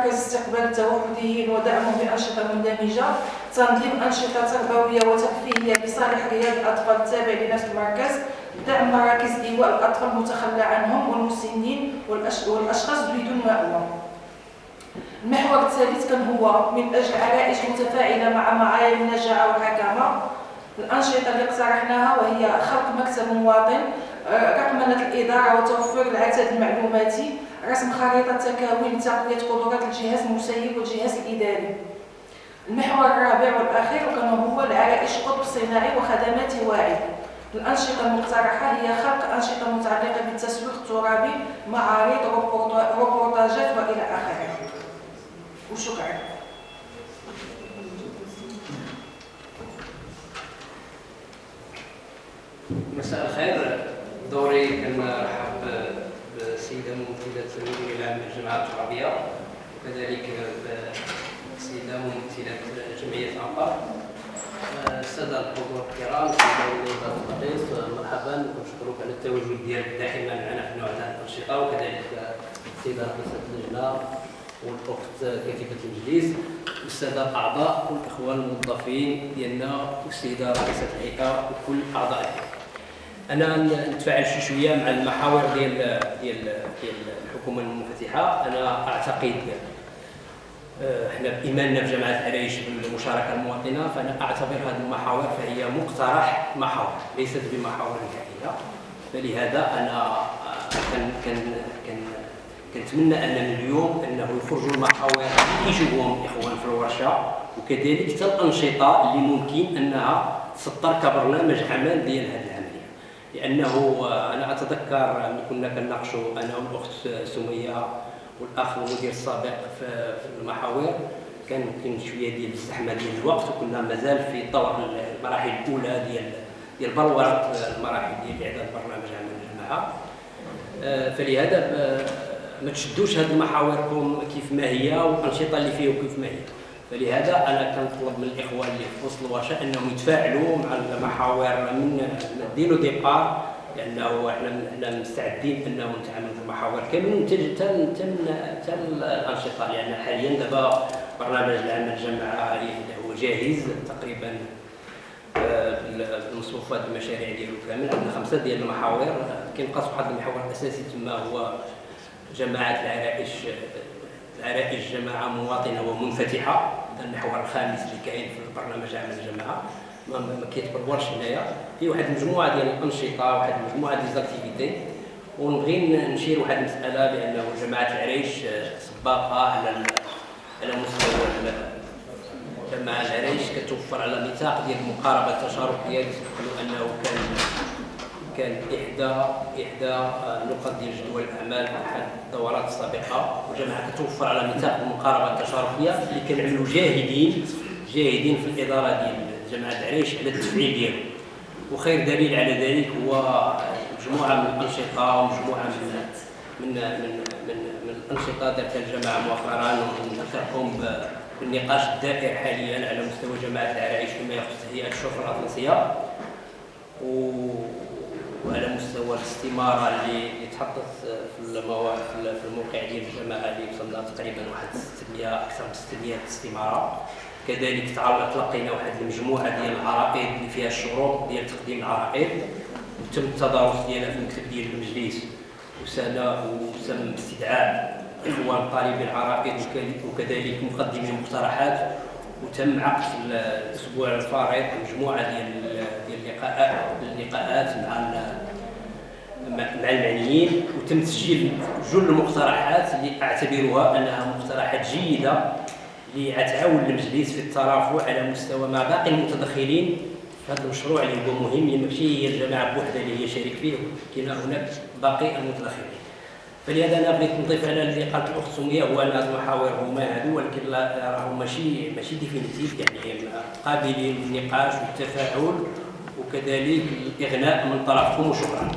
مركز استقبال التوحديين ودعمهم بأنشطة مندمجة تنظيم أنشطة تربوية وترفيهية بصالح رياض الأطفال التابع لنفس المركز دعم مراكز إيواء الأطفال المتخلى عنهم والمسنين والأشخاص بدون مأوى. المحور الثالث كان هو من أجل عرائس متفاعلة مع معايير النجاعة والحكامة. الأنشطة اللي اقترحناها وهي خلق مكتب مواطن رقمنة الإدارة وتوفير العدد المعلوماتي. رسم خريطة تكاوين لتقوية قدرات الجهاز المسيب والجهاز الإداري. المحور الرابع والأخير كان هو العرائش قطب صناعي وخدمات واعي. الأنشطة المقترحة هي خلق أنشطة متعلقة بالتسويق الترابي معارض روبورتاجات وإلى آخره. وشكرا. مساء الخير. دوري كنرحب بالسيده ممثلة المدير العام للجماعه الترابيه وكذلك بالسيده ممثلة جمعية انقر الساده الحضور الكرام سيدة الرئيس مرحبا. ونشكرك على التواجد ديالك دائما معنا في نوع هذه الأنشطة وكذلك السيده رئيسة اللجنة والأخت كاتبة المجلس والساده الاعضاء والاخوان الموظفين ديالنا والسيده رئيسة الهيئه وكل أعضائها. أنا نتفاعل شي شوية مع المحاور ديال ديال ديال الحكومة المنفتحة. أنا أعتقد آه، إحنا بإيماننا في جامعه العريش بالمشاركة المواطنة فأنا أعتبر هذه المحاور فهي مقترح محاور ليست بمحاور نهائية. فلهذا أنا آه، كان كان كان كنتمنى ان اليوم أنه يخرجوا المحاور اللي كيشوفوهم الاخوان في الورشة وكذلك حتى الأنشطة اللي ممكن أنها تسطر كبرنامج عمل ديال هذه لأنه آه، أنا أتذكر ملي كنا كنناقشوا أنا والأخت سمية والأخ المدير السابق في المحاور كان يمكن شوية ديال الزحمه ديال الوقت وكنا مازال في طور المراحل الأولى ديال ديال بلوره المراحل ديال اعداد برنامج عمل الجماعه آه، فلهذا آه، ما تشدوش هذه المحاوركم كيف ما هي والأنشطة اللي فيه كيف ما هي. فلهذا أنا كنطلب من الإخوة اللي في وسط الورشه أنهم يتفاعلوا مع المحاور من ديلو ديبار لأنه إحنا إحنا مستعدين انه نتعامل في المحاور. كامل تن تن تن الأنشطة لأن حاليا دابا برنامج العمل الجماعه هو جاهز تقريبا المصروفات المشاريع ديالو كامل عندنا خمسة ديال المحاور. كينقص واحد المحور الاساسي تما هو جماعات العرائش العرائش جماعة مواطنة ومنفتحة. المحور الخامس اللي كاين في البرنامج عمل الجماعه ما كيتبرورش هنايا. في واحد المجموعه ديال الأنشطة واحد المجموعه ديال activités ونبغي نشير واحد المسألة بأنه جماعة العريش سباقة على على مستوى جماعة العريش. كتوفر على نطاق ديال المقاربة التشاركية. اللي انه كان كان احدى إحدى نقط ديال جدول الاعمال احد الدورات السابقة وجماعه كتوفر على نطاق المقاربة التشاركية اللي كنعملوا جاهدين جاهدين في الإدارة ديال جماعة العريش على التفعيل ديالو. وخير دليل على ذلك هو مجموعة من الأنشطة ومجموعة من من من من, من الأنشطة دارتها الجماعة مؤخرا ونذكركم بالنقاش الدائر حاليا على مستوى جماعة العرائش فيما يخص هيئة الشرطة الاطلسيه وعلى مستوى الاستمارة اللي يتحدث في المواقع في الموقع ديال الجماعه اللي وصلنا تقريبا واحد 600 أكثر من 600 استمارة. كذلك تلقينا واحد المجموعة ديال العرائض اللي فيها الشروط ديال تقديم العرائض وتم التدارس ديالها في المكتب ديال المجلس. وسال وسم استدعاء إخوان طالبي العرائض وكذلك مقدمي المقترحات وتم عقد الأسبوع الفارط مجموعة ديال اللقاءات مع مع المعنيين وتم تسجيل جل المقترحات اللي اعتبرها أنها مقترحات جيدة اللي غتعاون المجلس في الترافع على مستوى مع باقي المتدخلين في هذا المشروع اللي هو مهم ماشي هي الجماعة بوحدها اللي هي شريك فيه كاين هناك باقي المتدخلين. فلهذا أنا بغيت نضيف على اللي قالت الأخت سمية هو ان المحاور هما هادو ولكن راهم ماشي ماشي ديفينيتيف يعني قابلين للنقاش والتفاعل. وكذلك الإغناء من طرفكم وشكرا.